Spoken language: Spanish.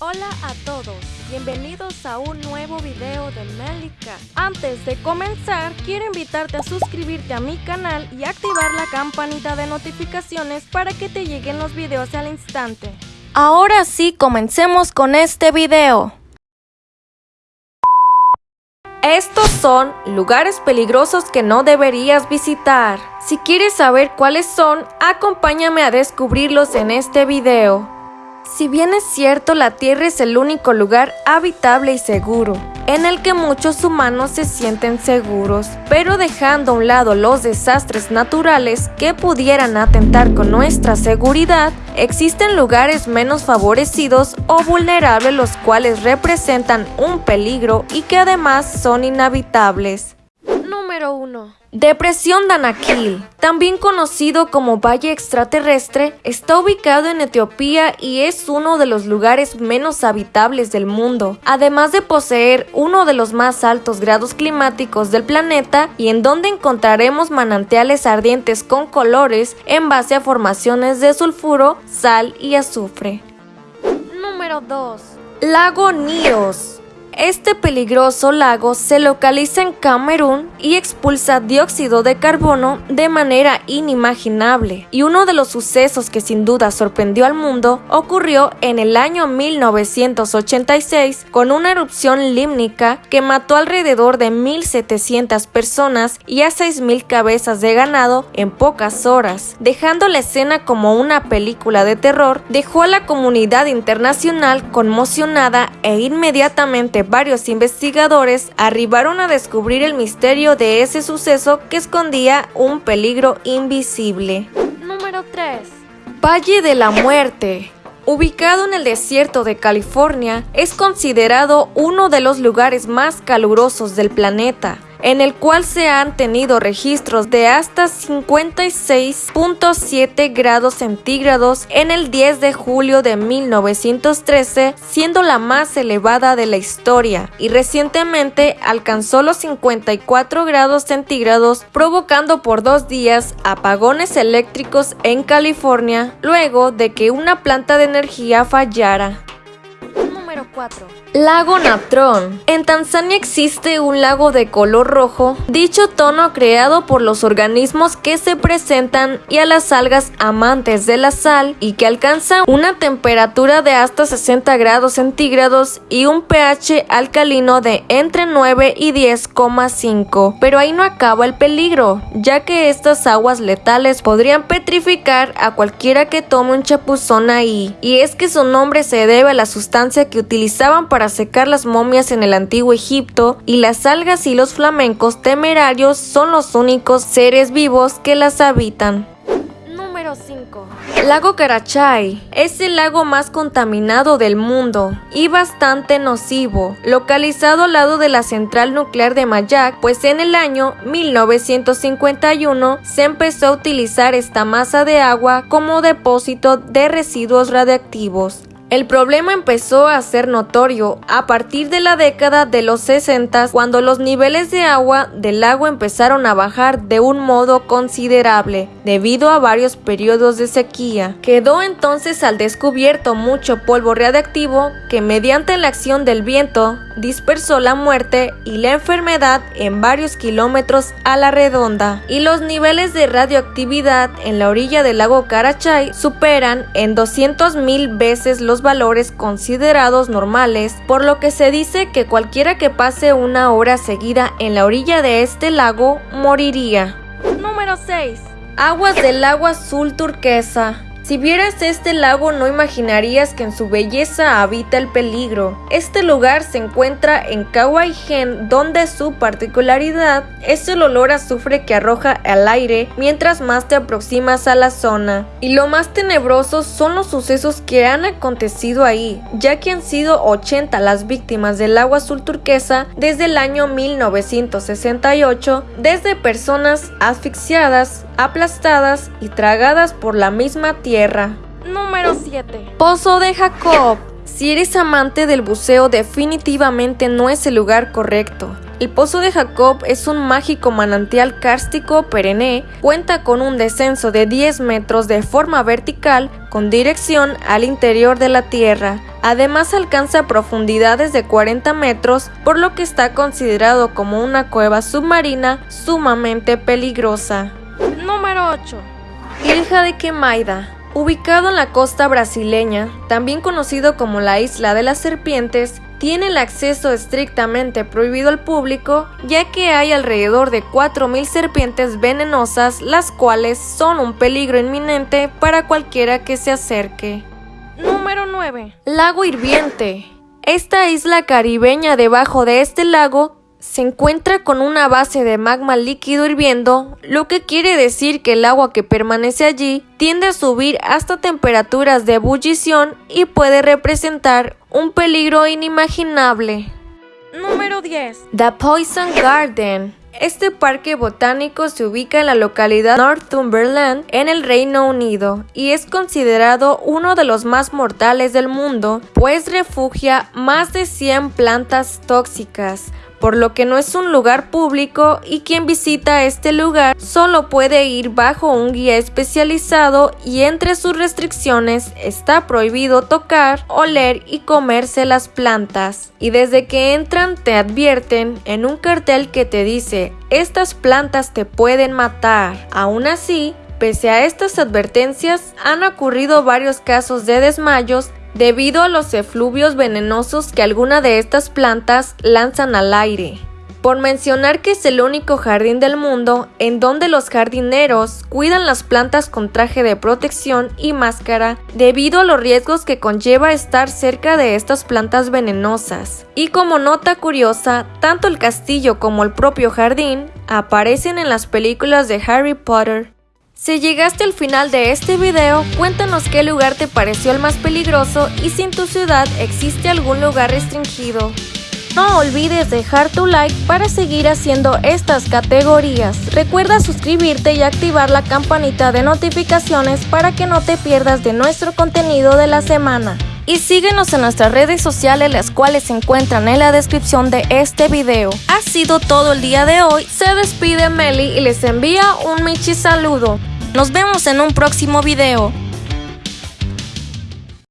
Hola a todos, bienvenidos a un nuevo video de Melika. Antes de comenzar, quiero invitarte a suscribirte a mi canal y activar la campanita de notificaciones para que te lleguen los videos al instante. Ahora sí, comencemos con este video. Estos son lugares peligrosos que no deberías visitar. Si quieres saber cuáles son, acompáñame a descubrirlos en este video. Si bien es cierto, la Tierra es el único lugar habitable y seguro, en el que muchos humanos se sienten seguros, pero dejando a un lado los desastres naturales que pudieran atentar con nuestra seguridad, existen lugares menos favorecidos o vulnerables los cuales representan un peligro y que además son inhabitables. Número 1. Depresión Danakil, también conocido como Valle Extraterrestre, está ubicado en Etiopía y es uno de los lugares menos habitables del mundo, además de poseer uno de los más altos grados climáticos del planeta y en donde encontraremos manantiales ardientes con colores en base a formaciones de sulfuro, sal y azufre. Número 2. Lago Nios este peligroso lago se localiza en Camerún y expulsa dióxido de carbono de manera inimaginable. Y uno de los sucesos que sin duda sorprendió al mundo ocurrió en el año 1986 con una erupción límnica que mató alrededor de 1.700 personas y a 6.000 cabezas de ganado en pocas horas. Dejando la escena como una película de terror, dejó a la comunidad internacional conmocionada e inmediatamente varios investigadores arribaron a descubrir el misterio de ese suceso que escondía un peligro invisible. Número 3. Valle de la Muerte ubicado en el desierto de California, es considerado uno de los lugares más calurosos del planeta en el cual se han tenido registros de hasta 56.7 grados centígrados en el 10 de julio de 1913, siendo la más elevada de la historia, y recientemente alcanzó los 54 grados centígrados, provocando por dos días apagones eléctricos en California, luego de que una planta de energía fallara. Número 4. Lago Natron. En Tanzania existe un lago de color rojo, dicho tono creado por los organismos que se presentan y a las algas amantes de la sal y que alcanza una temperatura de hasta 60 grados centígrados y un pH alcalino de entre 9 y 10,5. Pero ahí no acaba el peligro, ya que estas aguas letales podrían petrificar a cualquiera que tome un chapuzón ahí. Y es que su nombre se debe a la sustancia que utilizaban para para secar las momias en el antiguo Egipto y las algas y los flamencos temerarios son los únicos seres vivos que las habitan. Número 5. Lago Karachay es el lago más contaminado del mundo y bastante nocivo, localizado al lado de la central nuclear de Mayak, pues en el año 1951 se empezó a utilizar esta masa de agua como depósito de residuos radiactivos. El problema empezó a ser notorio a partir de la década de los 60 cuando los niveles de agua del lago empezaron a bajar de un modo considerable debido a varios periodos de sequía. Quedó entonces al descubierto mucho polvo radiactivo que mediante la acción del viento dispersó la muerte y la enfermedad en varios kilómetros a la redonda y los niveles de radioactividad en la orilla del lago Karachay superan en 200.000 veces los valores considerados normales, por lo que se dice que cualquiera que pase una hora seguida en la orilla de este lago moriría. Número 6. Aguas del lago azul turquesa. Si vieras este lago no imaginarías que en su belleza habita el peligro. Este lugar se encuentra en Kawaijen donde su particularidad es el olor azufre que arroja al aire mientras más te aproximas a la zona. Y lo más tenebroso son los sucesos que han acontecido ahí, ya que han sido 80 las víctimas del agua azul turquesa desde el año 1968, desde personas asfixiadas, aplastadas y tragadas por la misma tierra. Número 7. Pozo de Jacob. Si eres amante del buceo definitivamente no es el lugar correcto. El Pozo de Jacob es un mágico manantial kárstico perenne, cuenta con un descenso de 10 metros de forma vertical con dirección al interior de la Tierra, Además alcanza profundidades de 40 metros, por lo que está considerado como una cueva submarina sumamente peligrosa. Número 8. Ilha de Quemaida. Ubicado en la costa brasileña, también conocido como la Isla de las Serpientes, tiene el acceso estrictamente prohibido al público, ya que hay alrededor de 4.000 serpientes venenosas, las cuales son un peligro inminente para cualquiera que se acerque. Número 9. Lago Hirviente. Esta isla caribeña debajo de este lago se encuentra con una base de magma líquido hirviendo, lo que quiere decir que el agua que permanece allí tiende a subir hasta temperaturas de ebullición y puede representar un peligro inimaginable. Número 10. The Poison Garden. Este parque botánico se ubica en la localidad Northumberland, en el Reino Unido, y es considerado uno de los más mortales del mundo, pues refugia más de 100 plantas tóxicas, por lo que no es un lugar público y quien visita este lugar solo puede ir bajo un guía especializado y entre sus restricciones está prohibido tocar, oler y comerse las plantas. Y desde que entran te advierten en un cartel que te dice estas plantas te pueden matar. Aún así, Pese a estas advertencias, han ocurrido varios casos de desmayos debido a los efluvios venenosos que alguna de estas plantas lanzan al aire. Por mencionar que es el único jardín del mundo en donde los jardineros cuidan las plantas con traje de protección y máscara debido a los riesgos que conlleva estar cerca de estas plantas venenosas. Y como nota curiosa, tanto el castillo como el propio jardín aparecen en las películas de Harry Potter. Si llegaste al final de este video, cuéntanos qué lugar te pareció el más peligroso y si en tu ciudad existe algún lugar restringido. No olvides dejar tu like para seguir haciendo estas categorías. Recuerda suscribirte y activar la campanita de notificaciones para que no te pierdas de nuestro contenido de la semana y síguenos en nuestras redes sociales las cuales se encuentran en la descripción de este video. Ha sido todo el día de hoy, se despide Meli y les envía un Michi saludo. Nos vemos en un próximo video.